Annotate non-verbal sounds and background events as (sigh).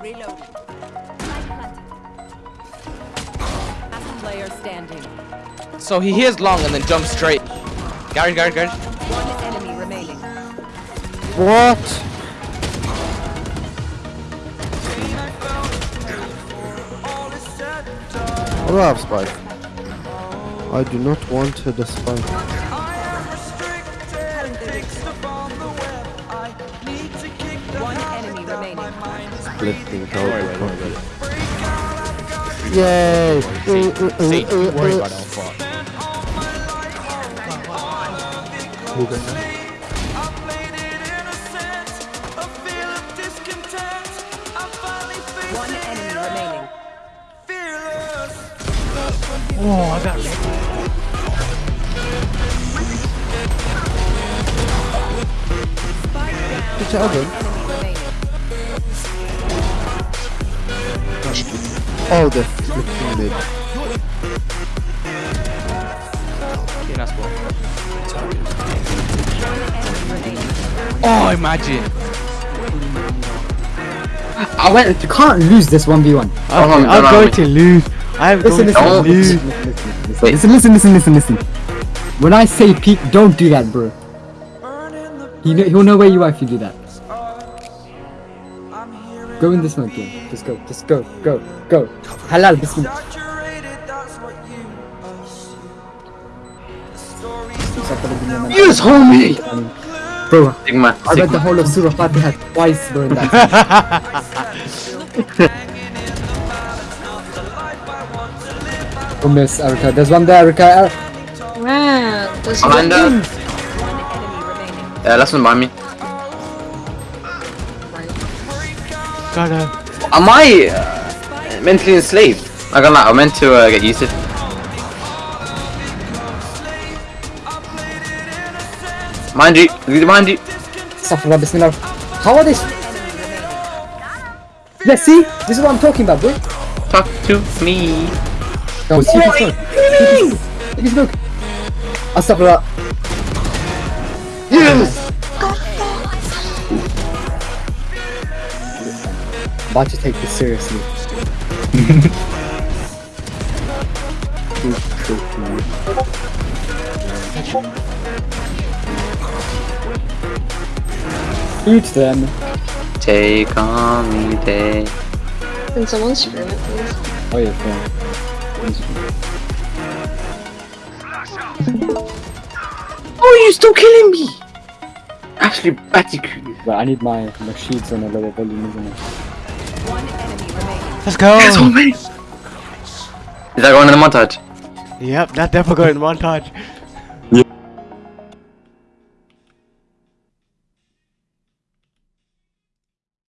Reloading. Player standing. So he hears long and then jumps straight. Garage, garage, garage. One enemy remaining. What? I don't have spike. I do not want the spike. Splitting out. Yay! See, don't worry about Alpha. One enemy remaining. Oh, I got It's oven. Enemy Oh, the flipping mid. Okay, nice ball. Oh, imagine. I went. You can't lose this one v one. Okay, I'm going to lose. I'm Listen, going listen, to listen, lose. listen, listen, listen, listen, listen, listen. When I say peek, don't do that, bro. He know, he'll know where you are if you do that. Go in this mode, game. Just go, just go, go, go. Halal, this bismillah. Yes, homie! Bro, Sigma, I read the whole of Surah Fatiha twice, bro. in that Oh, (laughs) miss Erica. There's one there, Erica. Er- Man, there's one us. One enemy remaining. Yeah, last one by me. Got him. Am I uh, mentally enslaved? I got I'm meant to uh, get used to it. Mind you, mind you. Astaghfirullah, bismillah. How are this? Yeah, see? This is what I'm talking about, bro. Talk to me. No, see if smoke. Take his smoke. Astaghfirullah. Yes! about to take this seriously. Shoot them. Take on me day. Can someone scream it, please? Oh yeah, fine. (laughs) Oh, you're still killing me? Actually, Bandicoot. But I need my machines on a lower volume, isn't it? One enemy remaining. Let's go. Is that going in the montage? Yep, that definitely going in the montage.